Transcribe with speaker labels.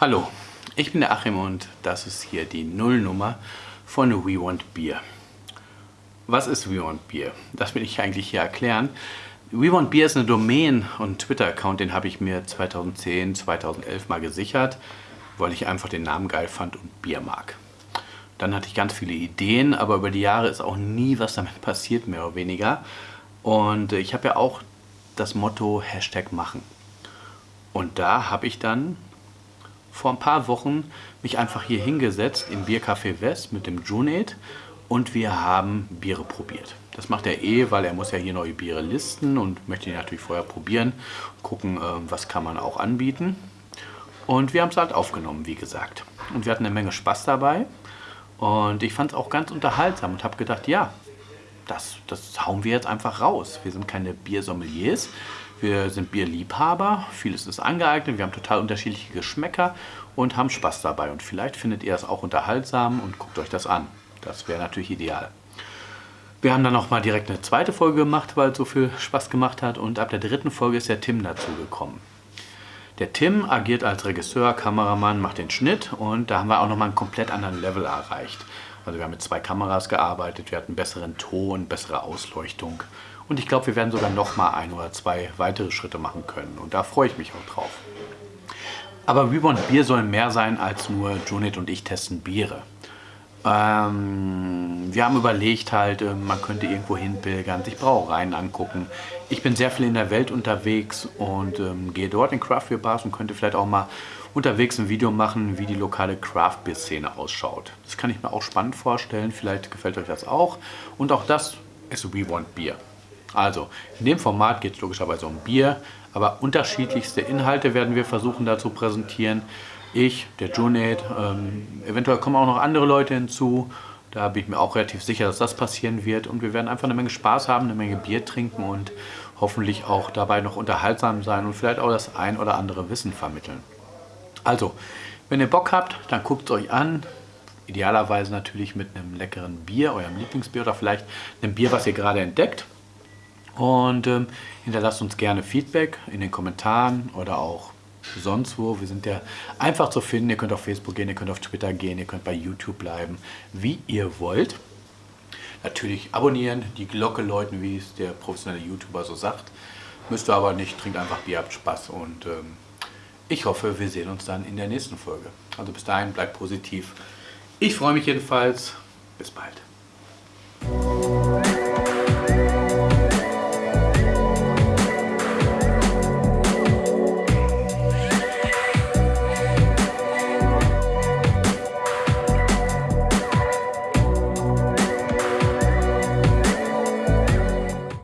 Speaker 1: Hallo, ich bin der Achim und das ist hier die Nullnummer von We Want Beer. Was ist We Want Beer? Das will ich eigentlich hier erklären. We Want Beer ist eine Domain und Twitter-Account, den habe ich mir 2010, 2011 mal gesichert, weil ich einfach den Namen geil fand und Bier mag. Dann hatte ich ganz viele Ideen, aber über die Jahre ist auch nie was damit passiert, mehr oder weniger. Und ich habe ja auch das Motto Hashtag machen. Und da habe ich dann vor ein paar Wochen mich einfach hier hingesetzt im Biercafé West mit dem Junet und wir haben Biere probiert. Das macht er eh, weil er muss ja hier neue Biere listen und möchte die natürlich vorher probieren, gucken, äh, was kann man auch anbieten. Und wir haben es halt aufgenommen, wie gesagt. Und wir hatten eine Menge Spaß dabei. Und ich fand es auch ganz unterhaltsam und habe gedacht, ja, das, das hauen wir jetzt einfach raus. Wir sind keine Biersommeliers, wir sind Bierliebhaber, vieles ist angeeignet, wir haben total unterschiedliche Geschmäcker und haben Spaß dabei. Und vielleicht findet ihr es auch unterhaltsam und guckt euch das an. Das wäre natürlich ideal. Wir haben dann noch mal direkt eine zweite Folge gemacht, weil es so viel Spaß gemacht hat. Und ab der dritten Folge ist der Tim dazu gekommen. Der Tim agiert als Regisseur, Kameramann, macht den Schnitt und da haben wir auch noch mal einen komplett anderen Level erreicht. Also wir haben mit zwei Kameras gearbeitet, wir hatten besseren Ton, bessere Ausleuchtung und ich glaube, wir werden sogar noch mal ein oder zwei weitere Schritte machen können. Und da freue ich mich auch drauf. Aber Reborn Bier soll mehr sein als nur Junit und ich testen Biere. Ähm, wir haben überlegt halt, äh, man könnte irgendwo hinpilgern, sich Brauereien angucken. Ich bin sehr viel in der Welt unterwegs und ähm, gehe dort in Craft Beer Bars und könnte vielleicht auch mal unterwegs ein Video machen, wie die lokale Craft Beer Szene ausschaut. Das kann ich mir auch spannend vorstellen, vielleicht gefällt euch das auch. Und auch das ist We Want Beer. Also, in dem Format geht es logischerweise um Bier, aber unterschiedlichste Inhalte werden wir versuchen da zu präsentieren. Ich, der Junaid, ähm, eventuell kommen auch noch andere Leute hinzu. Da bin ich mir auch relativ sicher, dass das passieren wird. Und wir werden einfach eine Menge Spaß haben, eine Menge Bier trinken und hoffentlich auch dabei noch unterhaltsam sein und vielleicht auch das ein oder andere Wissen vermitteln. Also, wenn ihr Bock habt, dann guckt es euch an. Idealerweise natürlich mit einem leckeren Bier, eurem Lieblingsbier oder vielleicht einem Bier, was ihr gerade entdeckt. Und ähm, hinterlasst uns gerne Feedback in den Kommentaren oder auch sonst wo. Wir sind ja einfach zu finden. Ihr könnt auf Facebook gehen, ihr könnt auf Twitter gehen, ihr könnt bei YouTube bleiben, wie ihr wollt. Natürlich abonnieren, die Glocke läuten, wie es der professionelle YouTuber so sagt. Müsst ihr aber nicht, trinkt einfach Bier, habt Spaß und ähm, ich hoffe, wir sehen uns dann in der nächsten Folge. Also bis dahin, bleibt positiv. Ich freue mich jedenfalls. Bis bald.